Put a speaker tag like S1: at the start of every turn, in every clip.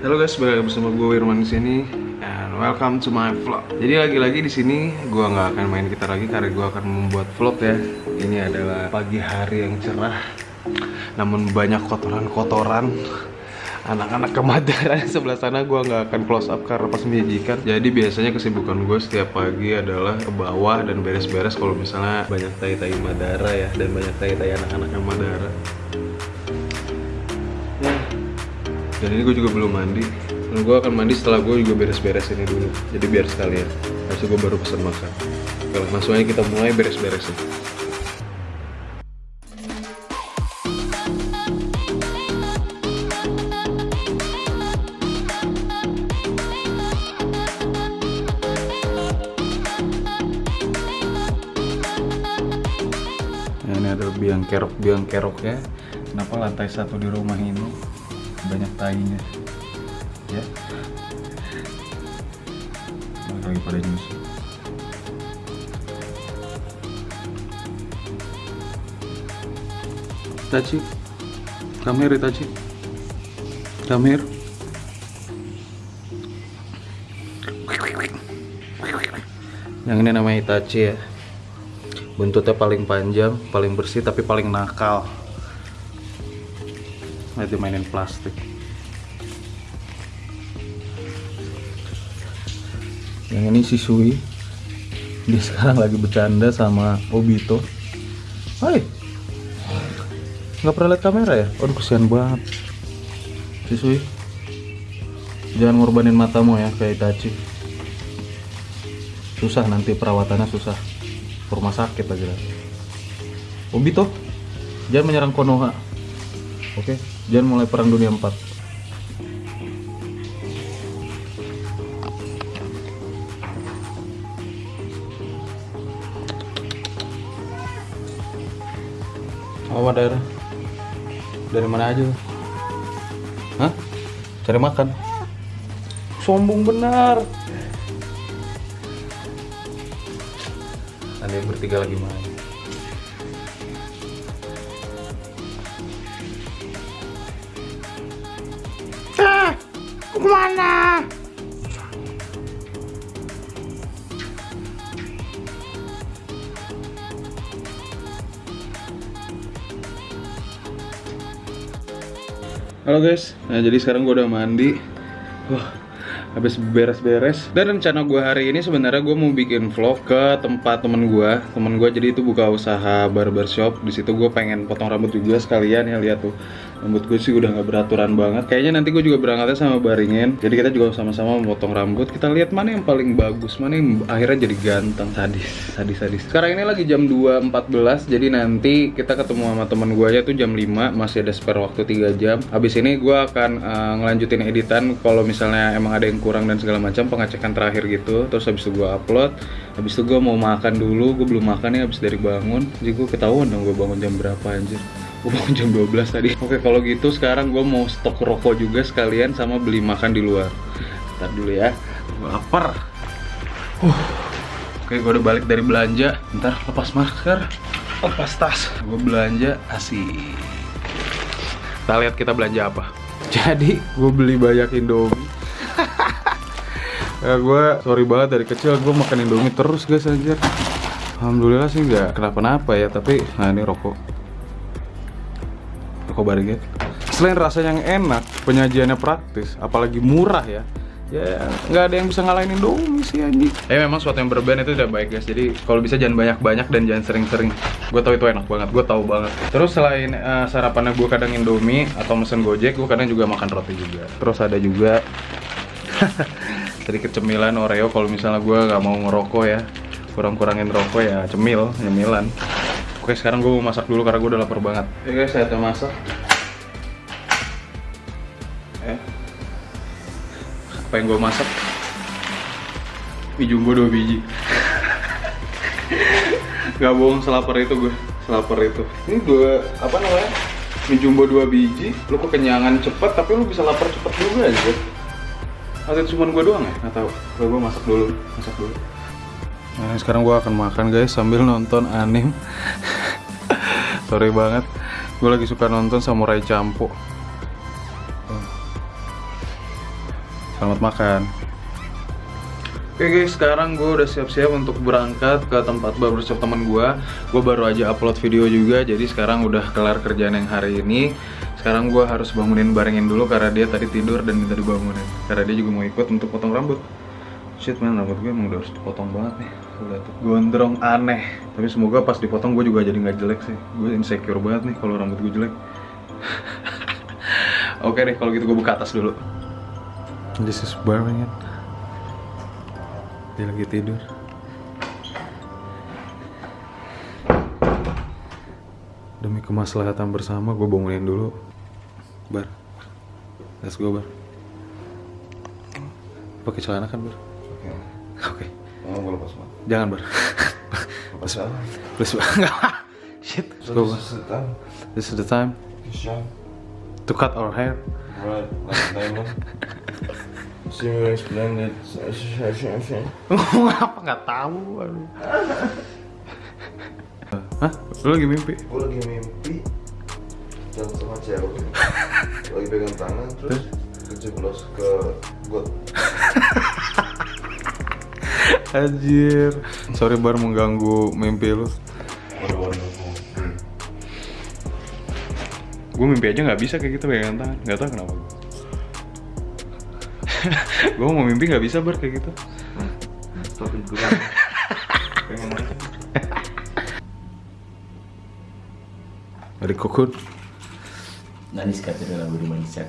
S1: Halo guys, balik bersama gue Wirman di sini and welcome to my vlog. Jadi lagi-lagi di sini gue nggak akan main gitar lagi karena gue akan membuat vlog ya. Ini adalah pagi hari yang cerah, namun banyak kotoran-kotoran. Anak-anak kemadaran sebelah sana gue nggak akan close up karena pas menyajikan. Jadi biasanya kesibukan gue setiap pagi adalah ke bawah dan beres-beres kalau misalnya banyak tai-tai madara ya dan banyak tai-tai anak-anak yang madara. Ya, dan ini gue juga belum mandi. Dan gue akan mandi setelah gue juga beres-beres ini dulu. Jadi biar sekalian. Habis gue baru pesan makan. Kalau langsung aja kita mulai beres-beresin. Nah, ini ada biang kerok biang keroknya. Kenapa lantai satu di rumah ini banyak tainya. Ya. Lagi pada nyusu Itachi come here Itachi come here. Yang ini namanya Itachi ya. Buntutnya paling panjang paling bersih tapi paling nakal Lihat dimainin plastik. Yang ini si Sui. Dia sekarang lagi bercanda sama Obito. Hai. Nggak pernah lihat kamera ya? Aduh kesian banget. Si Sui. Jangan ngorbanin matamu ya kayak Itachi. Susah nanti perawatannya susah. Ke rumah sakit lagi lah. Obito jangan menyerang Konoha. Oke jangan mulai perang dunia 4 apa daerah? Dari mana aja? Hah? cari makan? Sombong benar. Ada yang bertiga lagi main ke mana? Halo guys, nah jadi sekarang gue udah mandi. Wah, habis beres-beres. Dan rencana gue hari ini sebenarnya gue mau bikin vlog ke tempat temen gue Temen gue jadi itu buka usaha barbershop Di situ gue pengen potong rambut juga sekalian ya lihat tuh Rambut gue sih udah nggak beraturan banget. Kayaknya nanti gue juga berangkatnya sama Baringin. Jadi kita juga sama-sama memotong rambut. Kita lihat mana yang paling bagus Mana yang akhirnya jadi ganteng Sadis, sadis, sadis. Sekarang ini lagi jam 2.14 Jadi nanti kita ketemu sama temen gue aja tuh jam 5 Masih ada spare waktu 3 jam. Habis ini gue akan uh, ngelanjutin editan Kalau misalnya emang ada yang kurang dan segala macam Pengecekan terakhir gitu. Terus habis itu gue upload. Habis itu gue mau makan dulu. Gue belum makan ya habis dari bangun. Jadi gue ketahuan dong gue bangun jam berapa anjir gue bangun jam 12 tadi. Oke kalau gitu sekarang gue mau stok rokok juga sekalian sama beli makan di luar. Ntar dulu ya. Gue lapar. Uh. Oke gue udah balik dari belanja. Ntar lepas masker. Lepas tas. Gue belanja asik Kita lihat kita belanja apa. Jadi gue beli banyak indomie. Ya gue sorry banget dari kecil gue makan indomie terus guys anjir. Alhamdulillah sih nggak kenapa-napa ya Tapi nah ini rokok Rokok Barget. Selain rasa yang enak, penyajiannya praktis, apalagi murah ya. Ya nggak ada yang bisa ngalahin Indomie sih anjing. Ya memang suatu yang berlebihan itu tidak baik guys. Jadi kalau bisa jangan banyak-banyak dan jangan sering-sering. Gue tahu itu enak banget, gue tahu banget. Terus selain uh, sarapannya gue kadang Indomie atau mesen Gojek, gue kadang juga makan roti juga. Terus ada juga sedikit cemilan Oreo kalau misalnya gue nggak mau ngerokok ya. Kurang-kurangin rokok ya cemil, nyemilan. Oke sekarang gue mau masak dulu karena gue udah lapar banget. Oke guys saya masak. Eh. Apa yang gue masak? Mie jumbo 2 biji. Gak bohong selapar itu gue Selapar itu. Ini gue apa namanya? Mie jumbo 2 biji Lu kekenyangan cepet tapi lu bisa lapar cepet juga aja Atau cuma gue doang ya? Gak tau Gue masak dulu Masak dulu. Nah, sekarang gue akan makan guys sambil nonton anime. Sorry banget, gue lagi suka nonton Samurai Champo. Selamat makan. Oke guys, sekarang gue udah siap-siap untuk berangkat ke tempat barbershop teman gue. Gue baru aja upload video juga, jadi sekarang udah kelar kerjaan yang hari ini. Sekarang gue harus bangunin barengin dulu karena dia tadi tidur dan minta dibangunin. Karena dia juga mau ikut untuk potong rambut. Shit man, rambut gue emang udah harus dipotong banget nih. Tuh, gondrong aneh. Tapi semoga pas dipotong gue juga jadi nggak jelek sih. Gue insecure banget nih kalau rambut gue jelek. Oke deh, kalau gitu gue buka atas dulu. This is Birmingham. Dia lagi tidur. Demi kemaslahatan bersama, gue bangunin dulu. Bar, let's go bar. Pakai celana kan bar?
S2: Oke.
S1: Oke,
S2: Mau lepas
S1: jangan bar.
S2: Lepas apa?
S1: Please bar. Nggak. Shit, let's go bar.
S2: Setan.
S1: This is the time to cut our hair.
S2: Right. Like diamond. Similar splendid.
S1: Ngomong apa nggak tahu. Aduh. Hah? Lu lagi mimpi?
S2: Gue lagi mimpi jalan sama cewek lagi pegang tangan terus kejeblos ke got
S1: Anjir. Sorry bar mengganggu mimpi lu. Gue mimpi aja gak bisa kayak gitu pegangan tangan. Gak tau kenapa. gue mau mimpi gak bisa bar kayak gitu.
S2: Stop gue.
S1: Dari.
S3: Nani sekatnya lagu di Manisak.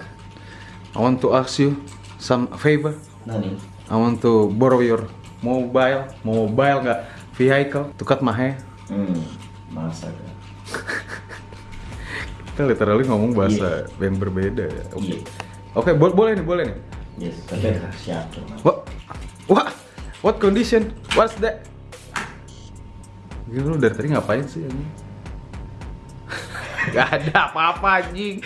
S1: I want to ask you some favor.
S3: Nani?
S1: I want to borrow your mobile mobile nggak vehicle
S3: tukat mahe hmm, masa ya.
S1: kita literally ngomong bahasa yeah. yang berbeda ya oke
S3: iya.
S1: okay. yeah. okay, bo boleh nih boleh nih
S3: yes tapi yeah. siap
S1: what what what condition what's that Gila lu dari tadi ngapain sih ini? Gak ada apa-apa anjing.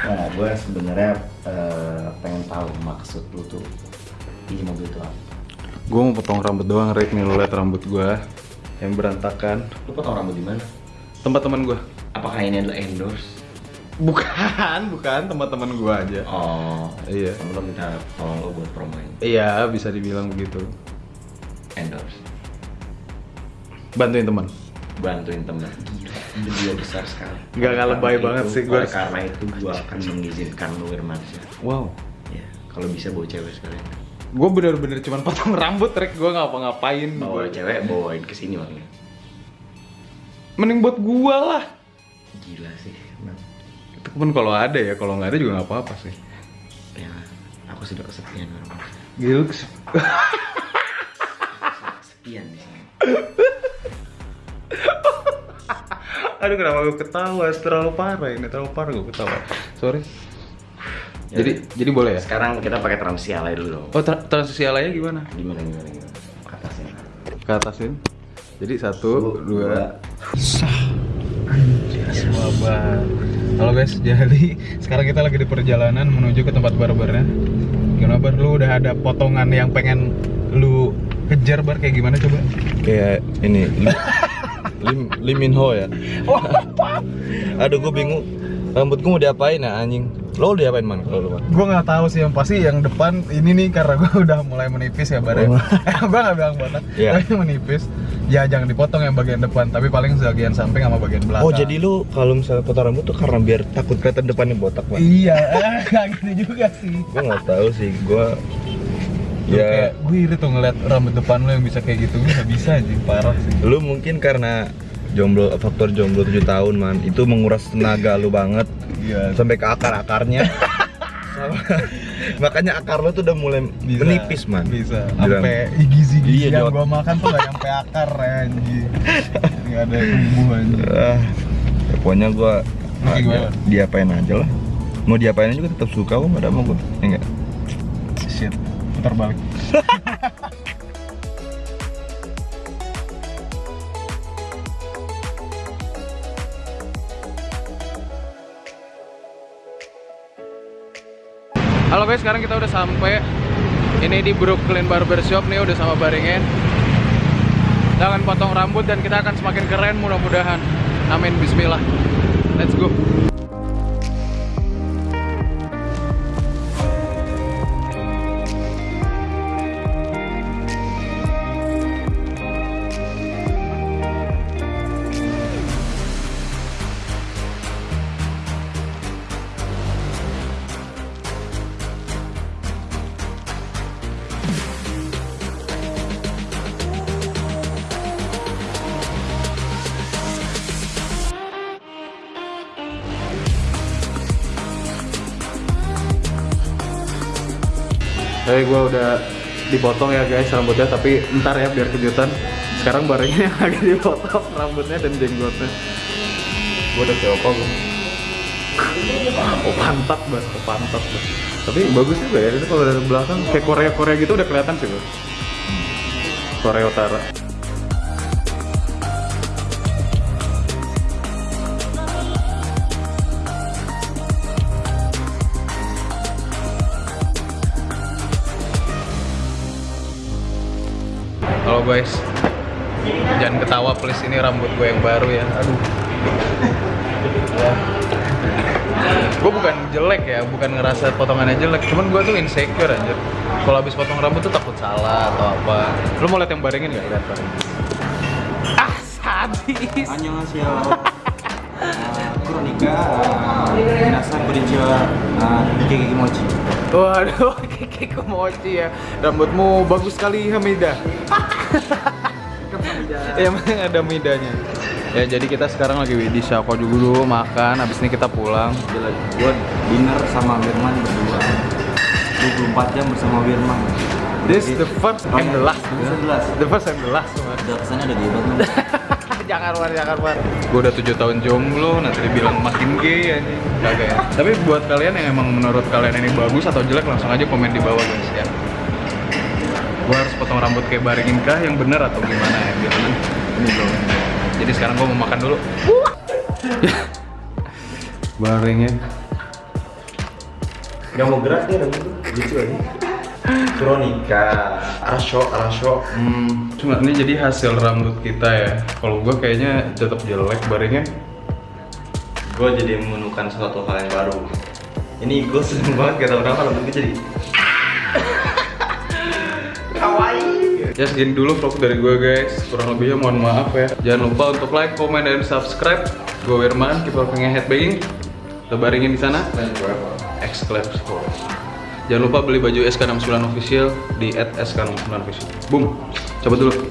S3: Nah, gue sebenarnya uh, pengen tahu maksud lu tuh ini mobil itu apa
S1: Gue mau potong rambut doang, Rick nih lu liat rambut gue yang berantakan.
S3: lu potong rambut di mana
S1: Tempat teman gue.
S3: apakah ini adalah endorse
S1: Bukan, bukan teman-teman gue aja.
S3: oh
S1: Iya.
S3: lo minta tolong lo buat promoin
S1: Iya, bisa dibilang begitu.
S3: endorse
S1: Bantuin teman.
S3: bantuin temen gila dia besar sekali
S1: Nggak, nggak lebay banget
S3: itu-
S1: sih, gua-
S3: oleh karena itu gue akan mengizinkan lu Wirmansyah
S1: Wow.
S3: ya kalau bisa bawa cewek sekalian
S1: Gue bener-bener cuman potong rambut, Rick. Gue ngapa-ngapain.
S3: bawa
S1: Gua-
S3: cewek bawain ke sini makanya
S1: Mending buat gua lah.
S3: gila sih emang.
S1: Itu pun kalau ada ya, kalau nggak ada juga nggak apa-apa sih.
S3: ya aku sudah kesepian Wirmansyah
S1: Gila,
S3: kesepian di sini
S1: Aduh kenapa gue ketawa? Terlalu parah ini, terlalu parah gue ketawa. Sorry. Jadi jadi boleh ya?
S3: sekarang kita pakai transisi alay dulu
S1: Oh tra- transisi alaynya gimana?
S3: gimana gimana gimana ke atasnya
S1: Ke atasin. Jadi satu, dua. Sabar. Halo guys, jadi sekarang kita lagi di perjalanan menuju ke tempat barbernya. Gimana bar? Lu udah ada potongan yang pengen lu kejar bar kayak gimana coba?
S2: kayak ini Lim Lim Min Ho ya aduh gue bingung rambut gue mau diapain ya anjing lo udah diapain man kalau lu man
S1: Gue nggak tahu sih yang pasti yang depan ini nih karena gue udah mulai menipis ya barnya.
S2: Oh.
S1: gue nggak bilang botak,
S2: Iya.
S1: tapi menipis. Ya jangan dipotong yang bagian depan, tapi paling bagian samping sama bagian belakang.
S2: oh jadi lu kalau misalnya potong rambut tuh karena biar takut kelihatan depannya botak man
S1: Iya, eh, nggak gitu juga sih.
S2: gue nggak tahu sih gue
S1: Ya,
S2: ya
S1: gue iri tuh ngeliat rambut depan lo yang bisa kayak gitu, gue nggak bisa aja, parah sih.
S2: lu mungkin karena jomblo faktor jomblo 7 tahun man itu menguras tenaga lu banget
S1: Iya.
S2: sampai ke akar akarnya makanya akar lu tuh udah mulai
S1: Bisa,
S2: menipis man
S1: Bisa. Sampai gizi-gizi
S2: Iya,
S1: yang gue makan tuh nggak nyampe akar ya, anjing. Nggak ada tumbuh anjing.
S2: ah, ya pokoknya gua
S1: gimana?
S2: ah, diapain aja lah mau diapain juga tetap suka kok ada mau gua ya enggak
S1: Shit, putar balik. Halo guys, sekarang kita udah sampai ini di Brooklyn Barbershop nih udah sama Baringin. Akan potong rambut dan kita akan semakin keren mudah-mudahan. Amin bismillah. Let's go. Tapi gue udah dipotong ya guys rambutnya, tapi ntar ya biar kejutan. Sekarang barengnya yang lagi dipotong rambutnya dan jenggotnya. Gue udah kayak opa gue. Oh pantat banget, oh, pantat banget. Tapi bagus juga ya, itu kalau dari belakang kayak Korea-Korea gitu udah kelihatan sih bro. Korea Utara. Guys, jangan ketawa please ini rambut gue yang baru ya. Aduh. gue bukan jelek ya, bukan ngerasa potongannya jelek, cuman gue tuh insecure aja. Kalau habis potong rambut tuh takut salah atau apa. Lu mau lihat yang baringin nggak? Lihat baringin. Ah sadis.
S3: 안 Veronica eh, Minasa berjiwa eh, Kiki Mochi
S1: Waduh, Kiki Mochi ya. Rambutmu bagus sekali Hamida. Ya emang ada midanya Ya jadi kita sekarang lagi di juga dulu makan Abis ini kita pulang.
S3: Gue dinner sama Firman berdua. 24 jam bersama Firman
S1: This the first and the last.
S3: The
S1: first and the last.
S3: Udah kesannya gila
S1: jangan war, jangan war. Gue udah tujuh tahun jomblo, nanti dibilang makin gay ya Kagak ya. Tapi buat kalian yang emang menurut kalian ini bagus atau jelek langsung aja komen di bawah guys ya. Gue harus potong rambut kayak baringin kah yang bener atau gimana ya gimana? Ini bro. Jadi sekarang gue mau makan dulu. Baringin.
S3: Gak mau gerak dia rambut tuh, lucu aja Veronica, Arasho, Arasho
S1: Hmm, cuma ini jadi hasil rambut kita ya. Kalau gue kayaknya tetap jelek baringin.
S3: Gue jadi menemukan suatu hal yang baru. Ini gue seneng banget gak tau kenapa rambut gue jadi
S1: Ya segini dulu vlog dari gue guys. Kurang lebihnya mohon maaf ya. Jangan lupa untuk like, comment, dan subscribe. Gue Wirman, keep working headbanging Kita baringin di sana. Exclaim Jangan lupa beli baju SK69 official di @sk69 official. Boom, coba dulu